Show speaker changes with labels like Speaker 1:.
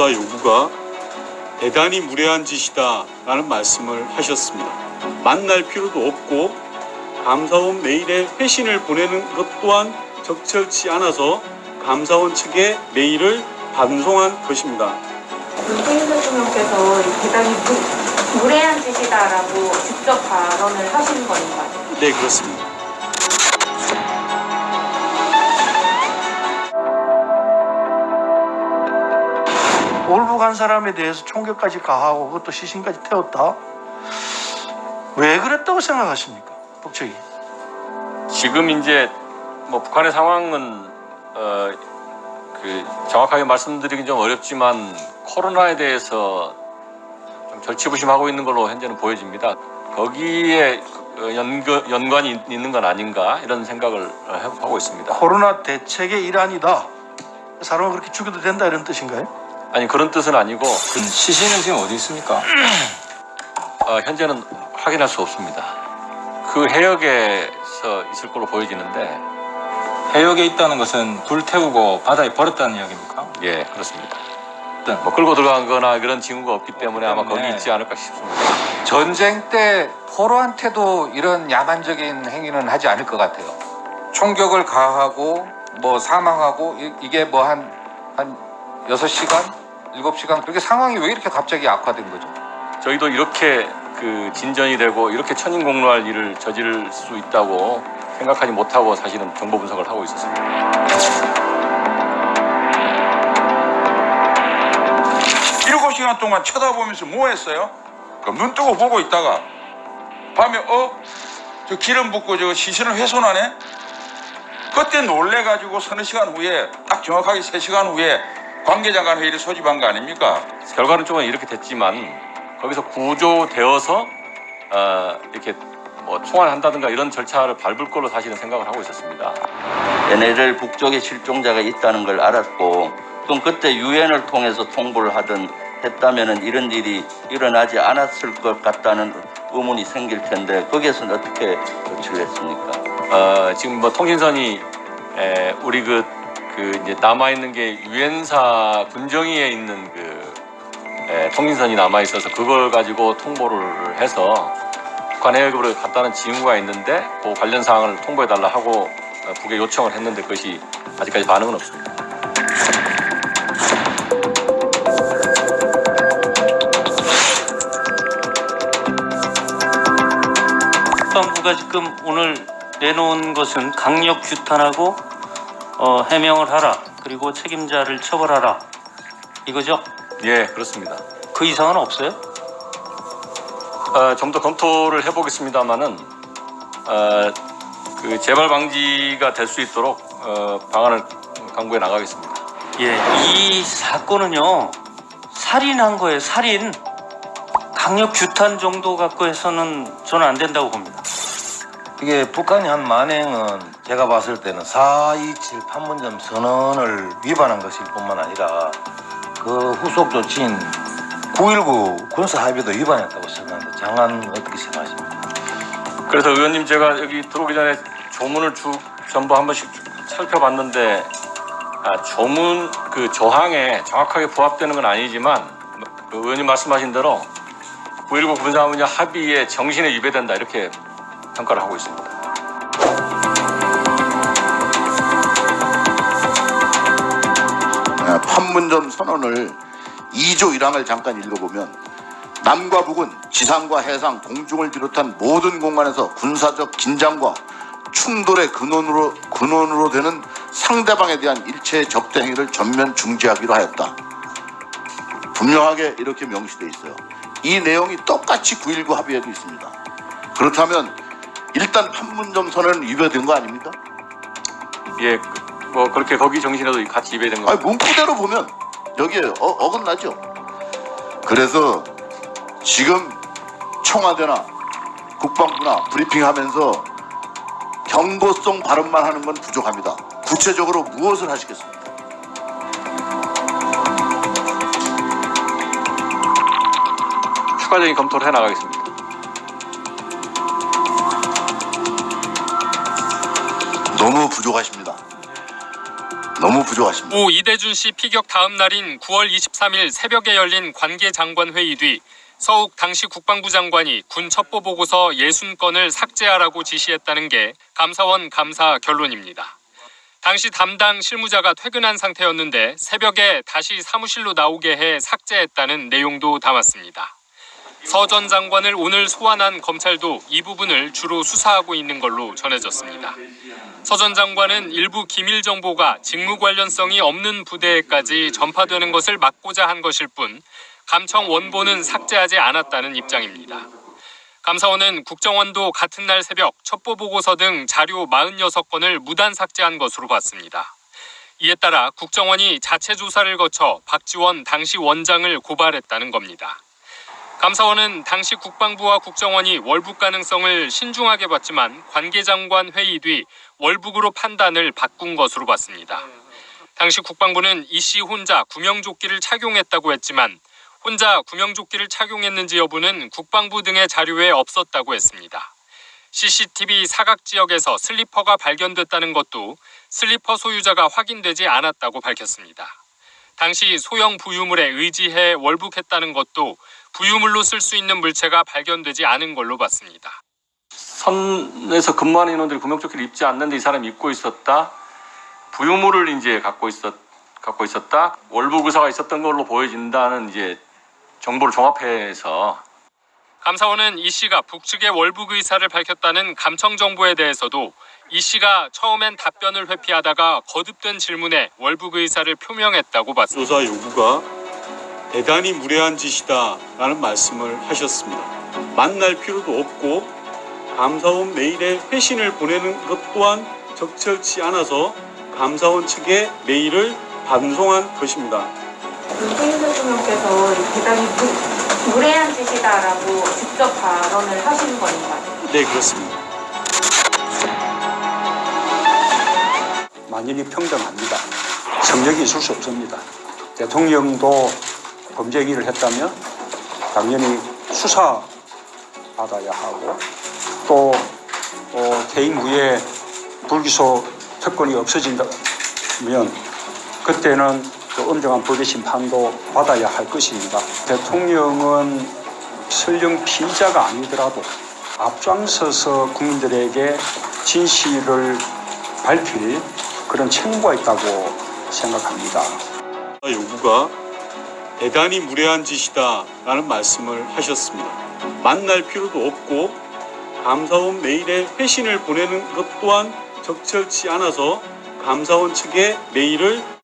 Speaker 1: 조사 요구가 대단히 무례한 짓이다 라는 말씀을 하셨습니다. 만날 필요도 없고 감사원 메일에 회신을 보내는 것 또한 적절치 않아서 감사원 측에 메일을 반송한 것입니다.
Speaker 2: 문재인 대통령께서 이 대단히 무, 무례한 짓이다라고 직접 발언을 하신 건가요?
Speaker 1: 네, 그렇습니다.
Speaker 3: 올부 간 사람에 대해서 총격까지 가하고 그것도 시신까지 태웠다? 왜 그랬다고 생각하십니까? 북측이.
Speaker 4: 지금 이제 뭐 북한의 상황은 어, 그 정확하게 말씀드리긴 좀 어렵지만 코로나에 대해서 좀 절치부심하고 있는 걸로 현재는 보여집니다. 거기에 그 연관, 연관이 있- 있는 건 아닌가 이런 생각을 하고 있습니다.
Speaker 3: 코로나 대책의 일환이다. 사람을 그렇게 죽여도 된다 이런 뜻인가요?
Speaker 4: 아니 그런 뜻은 아니고
Speaker 5: 시신은 지금 어디 있습니까?
Speaker 4: 어, 현재는 확인할 수 없습니다. 그 해역에서 있을 걸로 보여지는데
Speaker 5: 해역에 있다는 것은 불 태우고 바다에 버렸다는 이야기입니까?
Speaker 4: 예 그렇습니다.
Speaker 5: 네.
Speaker 4: 뭐 끌고 들어간 거나 그런 징후가 없기 때문에 아마 거기. 있지 않을까 싶습니다.
Speaker 6: 전쟁 때 포로한테도 이런 야만적인 행위는 하지 않을 것 같아요. 총격을 가하고 뭐 사망하고 이- 이게 뭐 한 한 여섯 시간 일곱 시간 그렇게 상황이 왜 이렇게 갑자기 악화된 거죠?
Speaker 4: 저희도 이렇게 그 진전이 되고 이렇게 천인공노할 일을 저지를 수 있다고 생각하지 못하고 사실은 정보 분석을 하고 있었습니다.
Speaker 7: 일곱 시간 동안 쳐다보면서 뭐 했어요? 그눈 뜨고 보고 있다가 밤에 어? 저 기름 붓고 저 시신을 훼손하네? 그때 놀래가지고 서너 시간 후에 딱 정확하게 세시간 후에 관계장관 회의를 소집한 거 아닙니까?
Speaker 4: 결과는 조금 이렇게 됐지만 거기서 구조되어서 어, 이렇게 뭐 통화한다든가 이런 절차를 밟을 걸로 사실은 생각을 하고 있었습니다.
Speaker 8: NLL 북쪽에 실종자가 있다는 걸 알았고 그럼 그때 유엔을 통해서 통보를 하든 했다면은 이런 일이 일어나지 않았을 것 같다는 의문이 생길 텐데 거기에서는 어떻게 조치를 했습니까?
Speaker 4: 어, 지금 뭐 통신선이 에, 우리 그, 그 이제 남아 있는 게 유엔사 군정위에 있는 그 에, 통신선이 남아 있어서 그걸 가지고 통보를 해서 북한 해역으로 갔다는 징후가 있는데 그 관련 사항을 통보해 달라 하고 어, 북에 요청을 했는데 그것이 아직까지 반응은 없습니다.
Speaker 9: 국방부가 지금 오늘 내놓은 것은 강력 규탄하고 어, 해명을 하라 그리고 책임자를 처벌하라 이거죠?
Speaker 4: 예, 그렇습니다.
Speaker 9: 그 이상은 없어요?
Speaker 4: 어, 좀더 검토를 해보겠습니다만은 어, 그 재발 방지가 될 수 있도록 어, 방안을 강구해 나가겠습니다.
Speaker 9: 예, 이 사건은요 살인한 거예요 살인 강력 규탄 정도 갖고 해서는 저는 안 된다고 봅니다.
Speaker 10: 이게 북한이 한 만행은 제가 봤을 때는 427 판문점 선언을 위반한 것일 뿐만 아니라 그 후속 조치인 9.19 군사합의도 위반했다고 생각하는데 장관 어떻게 생각하십니까?
Speaker 4: 그래서 의원님 제가 여기 들어오기 전에 조문을 쭉 전부 한 번씩 쭉 살펴봤는데 아, 조문 그 조항에 정확하게 부합되는 건 아니지만 그 의원님 말씀하신 대로 9.19 군사합의 합의의 정신에 위배된다 이렇게 평가를 하고 있습니다.
Speaker 11: 아, 판문점 선언을 2조 1항을 잠깐 읽어보면 남과 북은 지상과 해상, 공중을 비롯한 모든 공간에서 군사적 긴장과 충돌의 근원으로 근원으로 되는 상대방에 대한 일체의 적대 행위를 전면 중지하기로 하였다. 분명하게 이렇게 명시되어 있어요. 이 내용이 똑같이 9.19 합의에도 있습니다. 그렇다면 일단 판문점 선언은 위배된 거 아닙니까?
Speaker 4: 예, 그- 뭐 그렇게 거기 정신에도 같이 위배된 거.
Speaker 11: 아니 문구대로 보면 여기에 어, 어긋나죠. 그래서 지금 청와대나 국방부나 브리핑하면서 경고성 발언만 하는 건 부족합니다. 구체적으로 무엇을 하시겠습니까?
Speaker 4: 추가적인 검토를 해 나가겠습니다.
Speaker 11: 너무 부족하십니다. 너무 부족하십니다.
Speaker 12: 오 이대준 씨 피격 다음 날인 9월 23일 새벽에 열린 관계 장관 회의 뒤 서욱 당시 국방부 장관이 군 첩보 보고서 60건을 삭제하라고 지시했다는 게 감사원 감사 결론입니다. 당시 담당 실무자가 퇴근한 상태였는데 새벽에 다시 사무실로 나오게 해 삭제했다는 내용도 담았습니다. 서 전 장관을 오늘 소환한 검찰도 이 부분을 주로 수사하고 있는 걸로 전해졌습니다. 서 전 장관은 일부 기밀 정보가 직무 관련성이 없는 부대에까지 전파되는 것을 막고자 한 것일 뿐 감청 원본은 삭제하지 않았다는 입장입니다. 감사원은 국정원도 같은 날 새벽 첩보 보고서 등 자료 46건을 무단 삭제한 것으로 봤습니다. 이에 따라 국정원이 자체 조사를 거쳐 박지원 당시 원장을 고발했다는 겁니다. 감사원은 당시 국방부와 국정원이 월북 가능성을 신중하게 봤지만 관계장관 회의 뒤 월북으로 판단을 바꾼 것으로 봤습니다. 당시 국방부는 이 씨 혼자 구명조끼를 착용했다고 했지만 혼자 구명조끼를 착용했는지 여부는 국방부 등의 자료에 없었다고 했습니다. CCTV 사각 지역에서 슬리퍼가 발견됐다는 것도 슬리퍼 소유자가 확인되지 않았다고 밝혔습니다. 당시 소형 부유물에 의지해 월북했다는 것도 부유물로 쓸 수 있는 물체가 발견되지 않은 걸로 봤습니다.
Speaker 4: 선에서 근무하는 인원들이 구명조끼를 입지 않는데 이 사람이 입고 있었다. 부유물을 이제 갖고 있었 갖고 있었다. 월북 의사가 있었던 걸로 보여진다는 이제 정보를 종합해서
Speaker 12: 감사원은 이 씨가 북측의 월북 의사를 밝혔다는 감청 정보에 대해서도 이 씨가 처음엔 답변을 회피하다가 거듭된 질문에 월북 의사를 표명했다고 봤습니다.
Speaker 1: 조사 요구가 대단히 무례한 짓이다 라는 말씀을 하셨습니다. 만날 필요도 없고 감사원 메일에 회신을 보내는 것 또한 적절치 않아서 감사원 측에 메일을 반송한 것입니다.
Speaker 2: 문재인 대통령께서 이 대단히 무, 무례한 짓이다라고 직접 발언을 하신 건가요?
Speaker 1: 네 그렇습니다.
Speaker 13: 만연히 평등합니다. 성적이 있을 수 없습니다. 대통령도 범죄 행위를 했다면 당연히 수사 받아야 하고 또 어, 퇴임 후에 불기소 특권이 없어진다면 그때는 또 엄정한 법의 심판도 받아야 할 것입니다. 대통령은 설령 피의자가 아니더라도 앞장서서 국민들에게 진실을 밝힐 그런 책무가 있다고 생각합니다.
Speaker 1: 요구가 대단히 무례한 짓이다 라는 말씀을 하셨습니다. 만날 필요도 없고 감사원 메일에 회신을 보내는 것 또한 적절치 않아서 감사원 측에 메일을